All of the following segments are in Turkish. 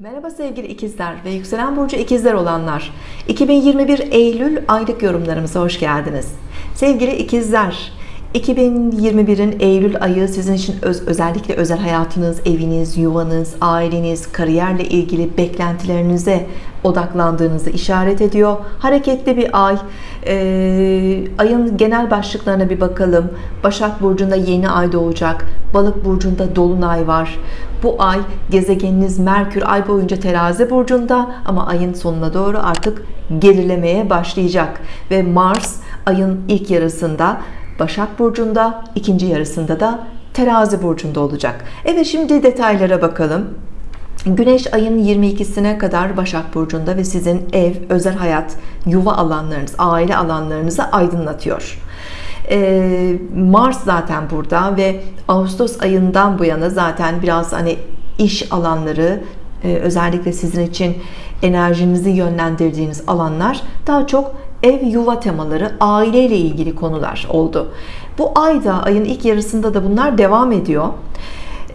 Merhaba sevgili ikizler ve yükselen burcu ikizler olanlar. 2021 Eylül aylık yorumlarımıza hoş geldiniz. Sevgili ikizler 2021'in Eylül ayı sizin için öz, özellikle özel hayatınız, eviniz, yuvanız, aileniz, kariyerle ilgili beklentilerinize odaklandığınızı işaret ediyor. Hareketli bir ay. Ee, ayın genel başlıklarına bir bakalım. Başak Burcu'nda yeni ay doğacak. Balık Burcu'nda Dolunay var. Bu ay gezegeniniz Merkür ay boyunca terazi burcunda ama ayın sonuna doğru artık gerilemeye başlayacak. Ve Mars ayın ilk yarısında Başak Burcu'nda, ikinci yarısında da Terazi Burcu'nda olacak. Evet şimdi detaylara bakalım. Güneş ayın 22'sine kadar Başak Burcu'nda ve sizin ev, özel hayat, yuva alanlarınız, aile alanlarınızı aydınlatıyor. Ee, Mars zaten burada ve Ağustos ayından bu yana zaten biraz hani iş alanları e, özellikle sizin için enerjinizi yönlendirdiğiniz alanlar daha çok ev yuva temaları aileyle ilgili konular oldu. Bu ayda ayın ilk yarısında da bunlar devam ediyor.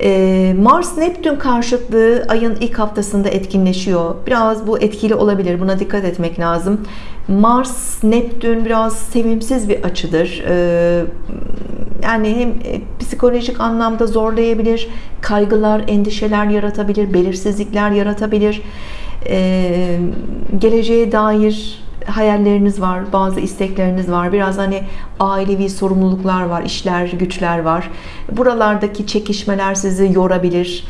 Ee, Mars Neptün karşıtlığı ayın ilk haftasında etkinleşiyor. Biraz bu etkili olabilir buna dikkat etmek lazım. Mars Neptün biraz sevimsiz bir açıdır. Ee, yani hem e, psikolojik anlamda zorlayabilir kaygılar endişeler yaratabilir belirsizlikler yaratabilir. Ee, geleceğe dair hayalleriniz var, bazı istekleriniz var. Biraz hani ailevi sorumluluklar var, işler, güçler var. Buralardaki çekişmeler sizi yorabilir.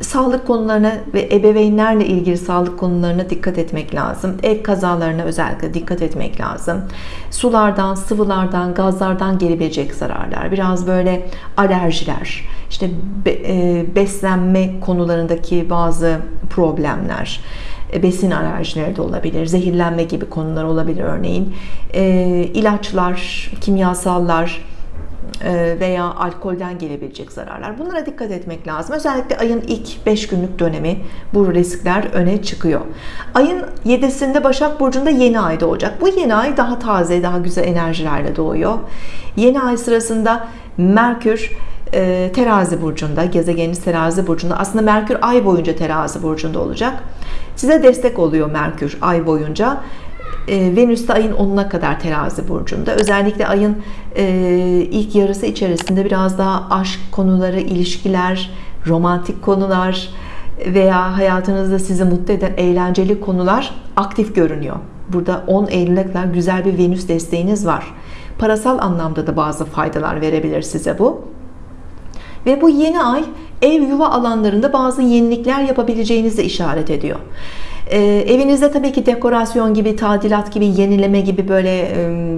Sağlık konularına ve ebeveynlerle ilgili sağlık konularına dikkat etmek lazım. Ev kazalarına özellikle dikkat etmek lazım. Sulardan, sıvılardan, gazlardan gelebilecek zararlar. Biraz böyle alerjiler, işte e, beslenme konularındaki bazı problemler besin alerjileri de olabilir zehirlenme gibi konular olabilir örneğin. E, ilaçlar kimyasallar e, veya alkolden gelebilecek zararlar. Bunlara dikkat etmek lazım. Özellikle ayın ilk 5 günlük dönemi bu riskler öne çıkıyor. Ayın 7'sinde Başak Burcu'nda yeni ay doğacak. Bu yeni ay daha taze daha güzel enerjilerle doğuyor. Yeni ay sırasında Merkür terazi burcunda gezegeniniz terazi burcunda. Aslında Merkür ay boyunca terazi burcunda olacak. Size destek oluyor Merkür ay boyunca. E, Venüs de ayın 10'una kadar terazi burcunda. Özellikle ayın e, ilk yarısı içerisinde biraz daha aşk konuları ilişkiler romantik konular veya hayatınızda sizi mutlu eden eğlenceli konular aktif görünüyor. Burada 10 Eylül'e kadar güzel bir Venüs desteğiniz var. Parasal anlamda da bazı faydalar verebilir size bu ve bu yeni ay ev yuva alanlarında bazı yenilikler yapabileceğinizi işaret ediyor. Ee, evinizde tabii ki dekorasyon gibi tadilat gibi yenileme gibi böyle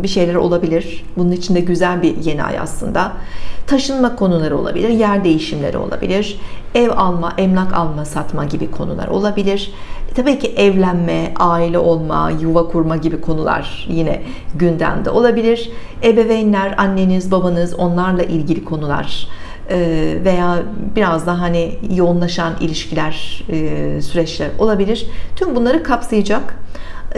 bir şeyler olabilir. Bunun için de güzel bir yeni ay aslında. Taşınma konuları olabilir yer değişimleri olabilir. Ev alma emlak alma satma gibi konular olabilir. E, tabii ki evlenme aile olma yuva kurma gibi konular yine gündemde olabilir. Ebeveynler anneniz babanız onlarla ilgili konular e, veya biraz daha hani yoğunlaşan ilişkiler e, süreçler olabilir. Tüm bunları kapsayacak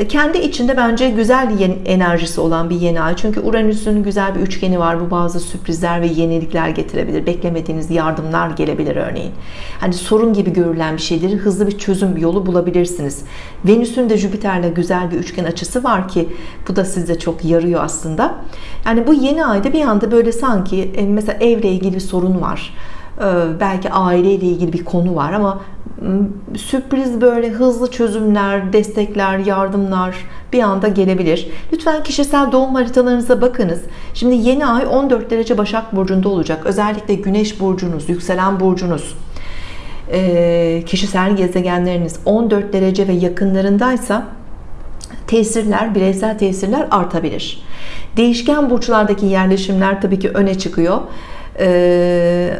kendi içinde bence güzel enerjisi olan bir yeni ay. Çünkü Uranüs'ün güzel bir üçgeni var. Bu bazı sürprizler ve yenilikler getirebilir. Beklemediğiniz yardımlar gelebilir örneğin. Hani sorun gibi görülen bir şeyleri hızlı bir çözüm yolu bulabilirsiniz. Venüs'ün de Jüpiter'le güzel bir üçgen açısı var ki bu da size çok yarıyor aslında. Yani bu yeni ayda bir anda böyle sanki e, mesela evle ilgili bir sorun var belki aileyle ilgili bir konu var ama sürpriz böyle hızlı çözümler destekler yardımlar bir anda gelebilir. Lütfen kişisel doğum haritalarınıza bakınız. Şimdi yeni ay 14 derece Başak Burcu'nda olacak. Özellikle Güneş burcunuz yükselen burcunuz. E, kişisel gezegenleriniz 14 derece ve yakınlarındaysa tesirler bireysel tesirler artabilir. Değişken burçlardaki yerleşimler tabii ki öne çıkıyor. Ee,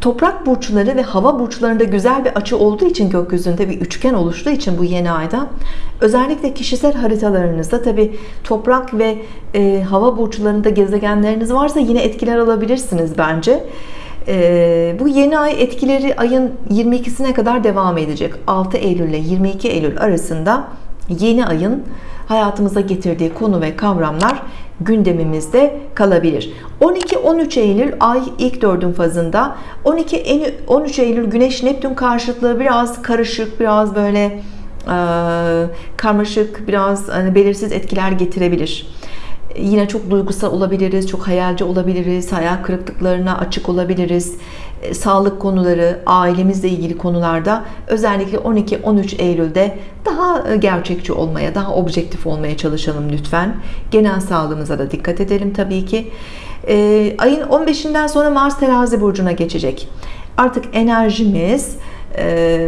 toprak burçları ve hava burçlarında güzel bir açı olduğu için gökyüzünde bir üçgen oluştuğu için bu yeni ayda özellikle kişisel haritalarınızda tabi toprak ve e, hava burçlarında gezegenleriniz varsa yine etkiler alabilirsiniz bence. E, bu yeni ay etkileri ayın 22'sine kadar devam edecek. 6 Eylül ile 22 Eylül arasında yeni ayın hayatımıza getirdiği konu ve kavramlar gündemimizde kalabilir. 12-13 Eylül ay ilk dördün fazında 12-13 Eylül Güneş Neptün karşıtlığı biraz karışık biraz böyle e, karmaşık biraz hani belirsiz etkiler getirebilir yine çok duygusal olabiliriz, çok hayalci olabiliriz, hayal kırıklıklarına açık olabiliriz. E, sağlık konuları, ailemizle ilgili konularda özellikle 12-13 Eylül'de daha e, gerçekçi olmaya, daha objektif olmaya çalışalım lütfen. Genel sağlığımıza da dikkat edelim tabii ki. E, ayın 15'inden sonra Mars terazi burcuna geçecek. Artık enerjimiz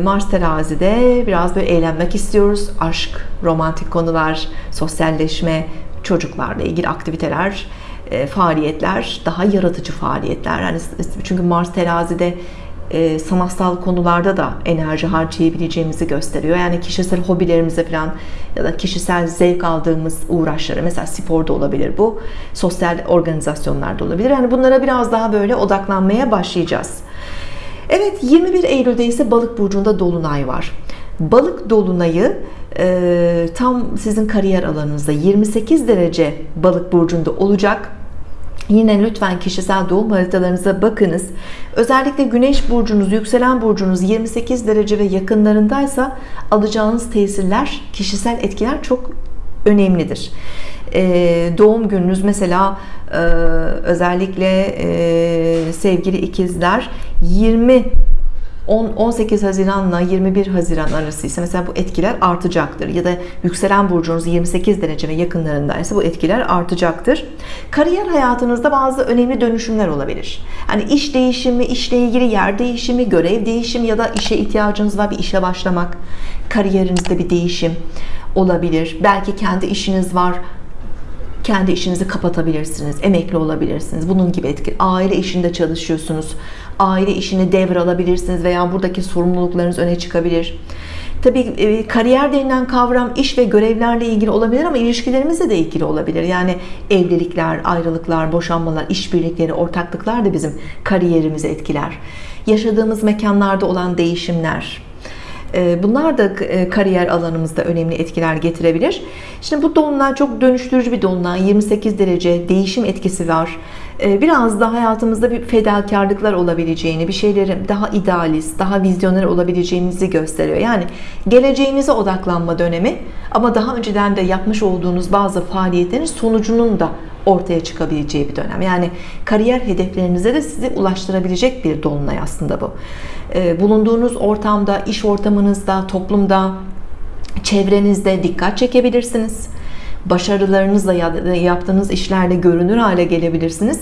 Mars terazide biraz böyle eğlenmek istiyoruz. Aşk, romantik konular, sosyalleşme, çocuklarla ilgili aktiviteler, e, faaliyetler, daha yaratıcı faaliyetler. Yani çünkü Mars terazide e, sanatsal konularda da enerji harcayabileceğimizi gösteriyor. Yani kişisel hobilerimize falan ya da kişisel zevk aldığımız uğraşları mesela sporda olabilir bu. Sosyal organizasyonlarda olabilir. Yani bunlara biraz daha böyle odaklanmaya başlayacağız. Evet 21 Eylül'de ise balık burcunda dolunay var. Balık dolunayı e, tam sizin kariyer alanınızda 28 derece balık burcunda olacak. Yine lütfen kişisel doğum haritalarınıza bakınız. Özellikle güneş burcunuz, yükselen burcunuz 28 derece ve yakınlarındaysa alacağınız tesirler, kişisel etkiler çok önemlidir. Ee, doğum gününüz mesela e, özellikle e, sevgili ikizler 20 18 Haziran'la 21 Haziran arası ise mesela bu etkiler artacaktır. Ya da yükselen burcunuz 28 derece ve yakınlarındaysa bu etkiler artacaktır. Kariyer hayatınızda bazı önemli dönüşümler olabilir. Hani iş değişimi, işle ilgili yer değişimi, görev değişimi ya da işe ihtiyacınız var bir işe başlamak, kariyerinizde bir değişim olabilir. Belki kendi işiniz var kendi işinizi kapatabilirsiniz, emekli olabilirsiniz. Bunun gibi etki. Aile işinde çalışıyorsunuz. Aile işini devralabilirsiniz veya buradaki sorumluluklarınız öne çıkabilir. Tabii e, kariyer denilen kavram iş ve görevlerle ilgili olabilir ama ilişkilerimizle de ilgili olabilir. Yani evlilikler, ayrılıklar, boşanmalar, işbirlikleri, ortaklıklar da bizim kariyerimizi etkiler. Yaşadığımız mekanlarda olan değişimler, bunlar da e, kariyer alanımızda önemli etkiler getirebilir. Şimdi bu dolunay çok dönüştürücü bir dolunay. 28 derece değişim etkisi var. Ee, biraz da hayatımızda bir fedakarlıklar olabileceğini, bir şeyleri daha idealist, daha vizyoner olabileceğimizi gösteriyor. Yani geleceğinize odaklanma dönemi ama daha önceden de yapmış olduğunuz bazı faaliyetlerin sonucunun da ortaya çıkabileceği bir dönem. Yani kariyer hedeflerinize de sizi ulaştırabilecek bir dolunay aslında bu. Ee, bulunduğunuz ortamda, iş ortamınızda, toplumda, çevrenizde dikkat çekebilirsiniz. Başarılarınızla yaptığınız işlerle görünür hale gelebilirsiniz.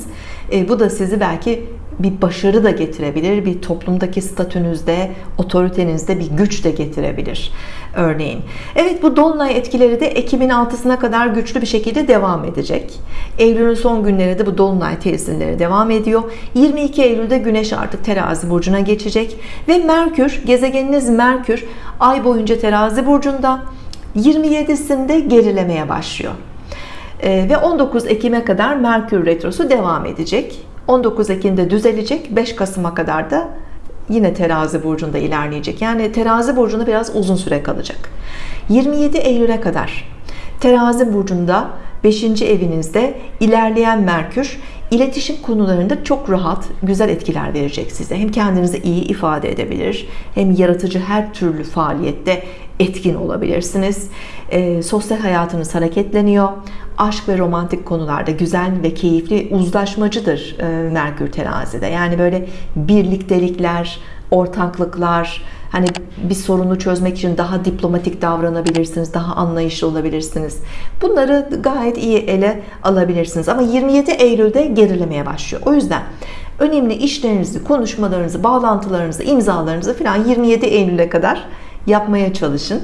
Ee, bu da sizi belki bir başarı da getirebilir. Bir toplumdaki statünüzde, otoritenizde bir güç de getirebilir. Örneğin. Evet bu dolunay etkileri de Ekim'in 6'sına kadar güçlü bir şekilde devam edecek. Eylül'ün son günleri de bu dolunay tesirleri devam ediyor. 22 Eylül'de Güneş artık terazi burcuna geçecek ve Merkür, gezegeniniz Merkür ay boyunca terazi burcunda 27'sinde gerilemeye başlıyor. Ee, ve 19 Ekim'e kadar Merkür Retrosu devam edecek. 19 Ekim'de düzelecek 5 Kasım'a kadar da yine terazi burcunda ilerleyecek. Yani terazi burcunda biraz uzun süre kalacak. 27 Eylül'e kadar terazi burcunda 5. evinizde ilerleyen Merkür iletişim konularında çok rahat güzel etkiler verecek size. Hem kendinizi iyi ifade edebilir hem yaratıcı her türlü faaliyette etkin olabilirsiniz. E, sosyal hayatınız hareketleniyor aşk ve romantik konularda güzel ve keyifli uzlaşmacıdır e, Merkür terazide. Yani böyle birliktelikler ortaklıklar hani bir sorunu çözmek için daha diplomatik davranabilirsiniz daha anlayışlı olabilirsiniz. Bunları gayet iyi ele alabilirsiniz. Ama 27 Eylül'de gerilemeye başlıyor. O yüzden önemli işlerinizi konuşmalarınızı bağlantılarınızı imzalarınızı filan 27 Eylül'e kadar yapmaya çalışın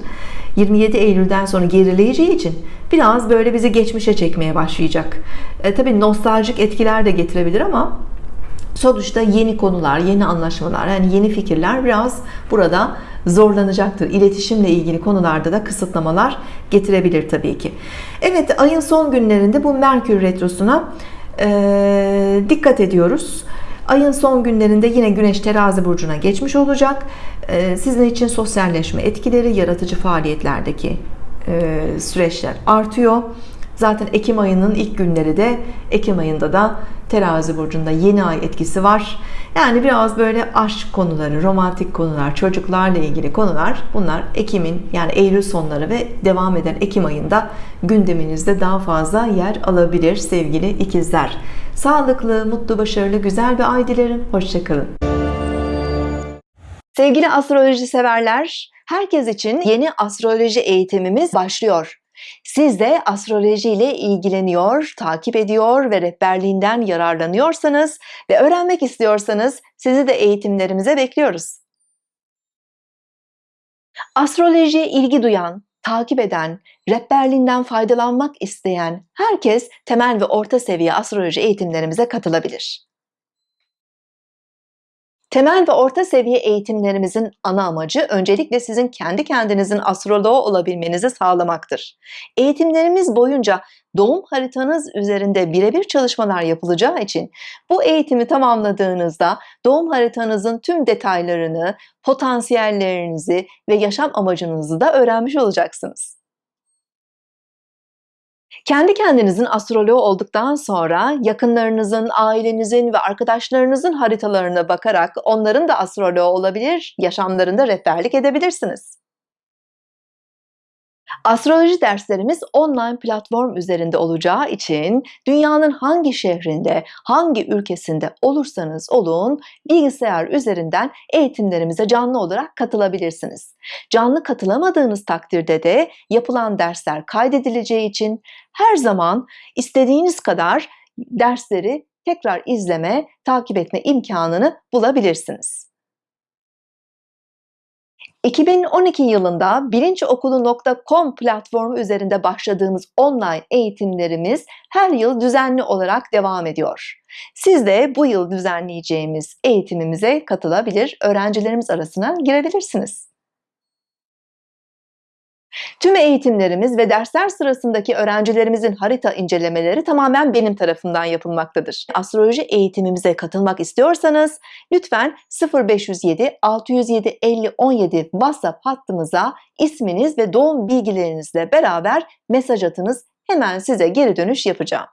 27 Eylül'den sonra gerileyeceği için biraz böyle bizi geçmişe çekmeye başlayacak. E, tabi nostaljik etkiler de getirebilir ama sonuçta yeni konular yeni anlaşmalar yani yeni fikirler biraz burada zorlanacaktır. İletişimle ilgili konularda da kısıtlamalar getirebilir tabii ki. Evet ayın son günlerinde bu Merkür Retrosu'na e, dikkat ediyoruz Ayın son günlerinde yine Güneş terazi burcuna geçmiş olacak. Ee, sizin için sosyalleşme etkileri, yaratıcı faaliyetlerdeki e, süreçler artıyor. Zaten Ekim ayının ilk günleri de Ekim ayında da Terazi burcunda yeni ay etkisi var. Yani biraz böyle aşk konuları, romantik konular, çocuklarla ilgili konular bunlar Ekim'in yani Eylül sonları ve devam eden Ekim ayında gündeminizde daha fazla yer alabilir sevgili ikizler. Sağlıklı, mutlu, başarılı, güzel bir ay dilerim. Hoşçakalın. Sevgili astroloji severler, herkes için yeni astroloji eğitimimiz başlıyor. Siz de astroloji ile ilgileniyor, takip ediyor ve rehberliğinden yararlanıyorsanız ve öğrenmek istiyorsanız sizi de eğitimlerimize bekliyoruz. Astrolojiye ilgi duyan, takip eden, rehberliğinden faydalanmak isteyen herkes temel ve orta seviye astroloji eğitimlerimize katılabilir. Temel ve orta seviye eğitimlerimizin ana amacı öncelikle sizin kendi kendinizin astroloğu olabilmenizi sağlamaktır. Eğitimlerimiz boyunca doğum haritanız üzerinde birebir çalışmalar yapılacağı için bu eğitimi tamamladığınızda doğum haritanızın tüm detaylarını, potansiyellerinizi ve yaşam amacınızı da öğrenmiş olacaksınız. Kendi kendinizin astroloğu olduktan sonra yakınlarınızın, ailenizin ve arkadaşlarınızın haritalarına bakarak onların da astroloğu olabilir, yaşamlarında rehberlik edebilirsiniz. Astroloji derslerimiz online platform üzerinde olacağı için dünyanın hangi şehrinde, hangi ülkesinde olursanız olun bilgisayar üzerinden eğitimlerimize canlı olarak katılabilirsiniz. Canlı katılamadığınız takdirde de yapılan dersler kaydedileceği için her zaman istediğiniz kadar dersleri tekrar izleme, takip etme imkanını bulabilirsiniz. 2012 yılında bilinçokulu.com platformu üzerinde başladığımız online eğitimlerimiz her yıl düzenli olarak devam ediyor. Siz de bu yıl düzenleyeceğimiz eğitimimize katılabilir, öğrencilerimiz arasına girebilirsiniz. Tüm eğitimlerimiz ve dersler sırasındaki öğrencilerimizin harita incelemeleri tamamen benim tarafından yapılmaktadır. Astroloji eğitimimize katılmak istiyorsanız lütfen 0507 607 50 17 WhatsApp hattımıza isminiz ve doğum bilgilerinizle beraber mesaj atınız. Hemen size geri dönüş yapacağım.